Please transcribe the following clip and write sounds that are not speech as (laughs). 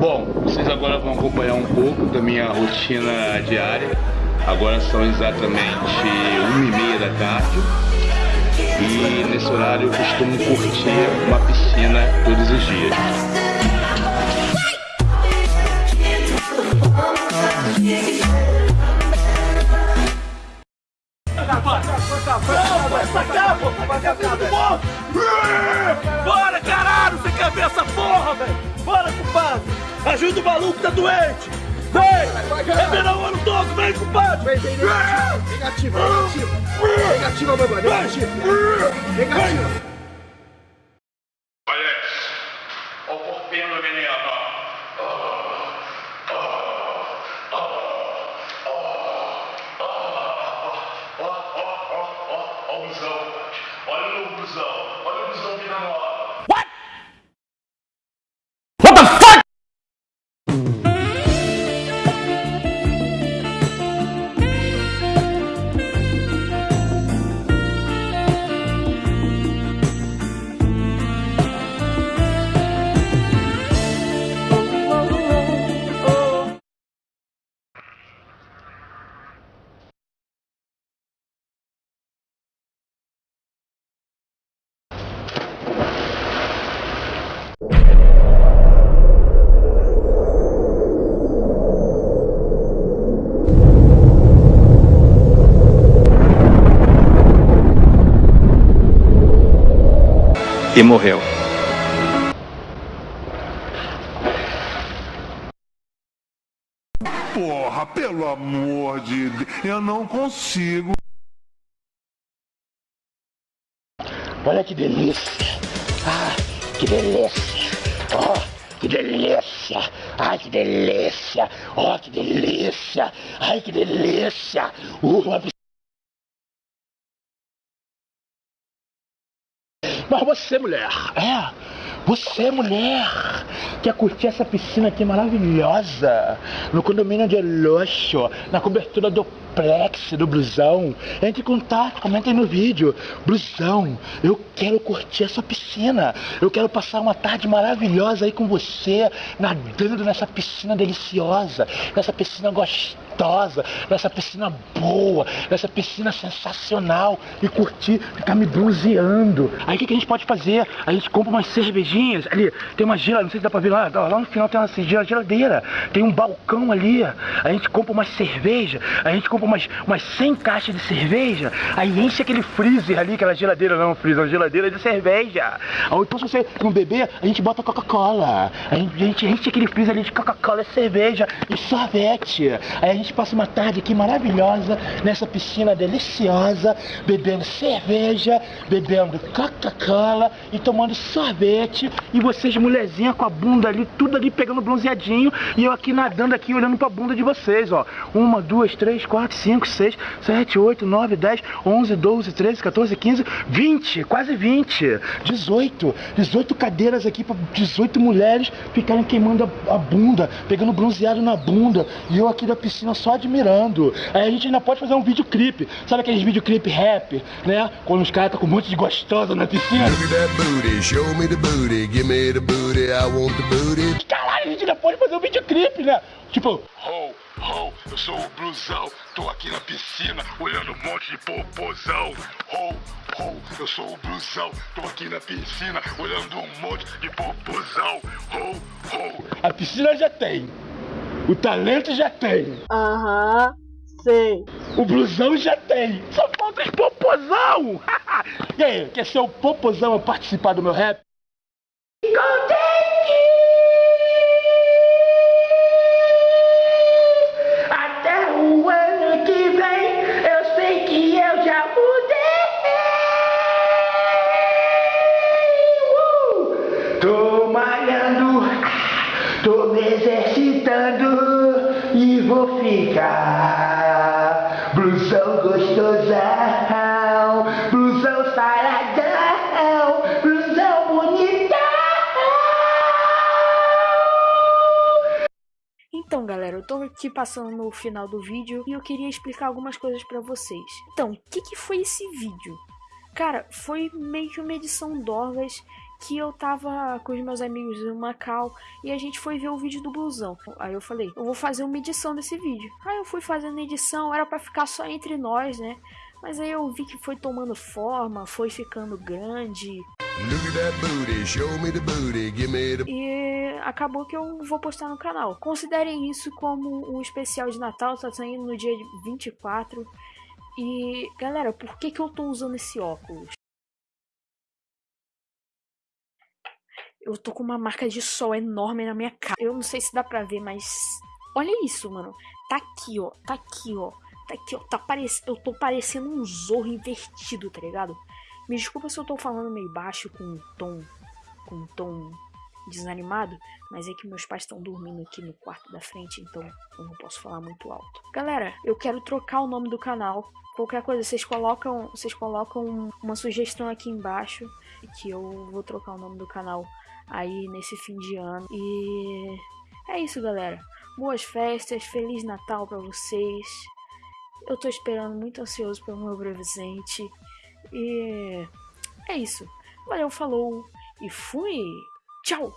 Bom, vocês agora vão acompanhar um pouco da minha rotina diária. Agora são exatamente uma e meia da tarde. E nesse horário eu costumo curtir uma piscina todos os dias. Bora, caralho! Você quer ver essa porra, velho? Bora, compadre! Ajuda o maluco, tá doente! Vem! É verão o ano todo, vem, compadre! Vem, vem, negativa, negativa, negativa, negativa, mano, negativa, negativa. Olha o corpinho do menino, Olha o busão, olha e morreu. Porra, pelo amor de Deus, eu não consigo. Olha que delícia. Ah, que delícia. Oh, que delícia. Ai, que delícia. Oh, que delícia. Ai, que delícia. Uh, uma você, mulher, é, você, mulher, quer curtir essa piscina aqui maravilhosa, no condomínio de luxo, na cobertura do plex, do blusão, entre em contato, comentem no vídeo, blusão, eu quero curtir essa piscina, eu quero passar uma tarde maravilhosa aí com você, nadando nessa piscina deliciosa, nessa piscina gostosa, nessa piscina boa, nessa piscina sensacional e curtir, ficar me bronzeando. Aí o que, que a gente pode fazer? A gente compra umas cervejinhas, ali tem uma geladeira, não sei se dá pra ver lá, lá no final tem uma geladeira, tem um balcão ali, a gente compra uma cerveja, a gente compra umas, umas 100 caixas de cerveja, aí enche aquele freezer ali, aquela geladeira, não, freezer, uma geladeira de cerveja. Ou então se você não beber, a gente bota Coca-Cola, a gente, a gente enche aquele freezer ali de Coca-Cola, cerveja e sorvete. Aí a gente passa uma tarde aqui maravilhosa, nessa piscina deliciosa, bebendo cerveja, bebendo Coca-Cola e tomando sorvete. E vocês, mulherzinha, com a bunda ali, tudo ali pegando bronzeadinho. E eu aqui nadando aqui, olhando pra bunda de vocês, ó. Uma, duas, três, quatro, cinco, seis, sete, oito, nove, dez, onze, doze, treze, 14, 15, 20, quase 20, 18, 18 cadeiras aqui para 18 mulheres ficarem queimando a, a, bunda, pegando bronzeado na bunda, e eu aqui da piscina só admirando. Aí a gente ainda pode fazer um videoclipe, sabe aqueles videoclipe rap, né? Quando os caras estão com um monte de gostosa na piscina. Caralho, a gente ainda pode fazer um videoclipe, né? Tipo, ho, ho, eu sou o blusão, tô aqui na piscina olhando um monte de popozão. Ho, ho, eu sou o blusão, tô aqui na piscina olhando um monte de popozão. Ho, ho. A piscina já tem, o talento já tem. Aham, sei. O blusão já tem, só falta os popozão. (laughs) e aí, quer ser o popozão a participar do meu rap? Contente! Até o ano que vem, eu sei que eu já mudei. Uh! Tô malhando, tô me exercitando vou ficar blusão gostosão, blusão saradão, blusão bonitão. Então, galera, eu tô aqui passando no final do vídeo e eu queria explicar algumas coisas pra vocês. Então, o que, que foi esse vídeo? Cara, foi meio que uma edição Dorgas que eu tava com os meus amigos no Macau e a gente foi ver o vídeo do blusão. Aí eu falei, eu vou fazer uma edição desse vídeo. Aí eu fui fazendo edição, era para ficar só entre nós, né? Mas aí eu vi que foi tomando forma, foi ficando grande. E acabou que eu vou postar no canal. Considerem isso como um especial de Natal, tá saindo no dia 24. E galera, por que, que eu tô usando esse óculos? Eu tô com uma marca de sol enorme na minha cara. Eu não sei se dá pra ver, mas. Olha isso, mano. Tá aqui, ó. Tá aqui, ó. Tá aqui, ó. Tá parec... Eu tô parecendo um zorro invertido, tá ligado? Me desculpa se eu tô falando meio baixo, com um tom. Com um tom desanimado, mas é que meus pais estão dormindo aqui no quarto da frente, então eu não posso falar muito alto. Galera, eu quero trocar o nome do canal. Qualquer coisa, vocês colocam, vocês colocam uma sugestão aqui embaixo que eu vou trocar o nome do canal aí nesse fim de ano. E é isso, galera. Boas festas, feliz Natal para vocês. Eu tô esperando muito ansioso pelo meu presente. E é isso. Valeu, falou e fui. Tchau.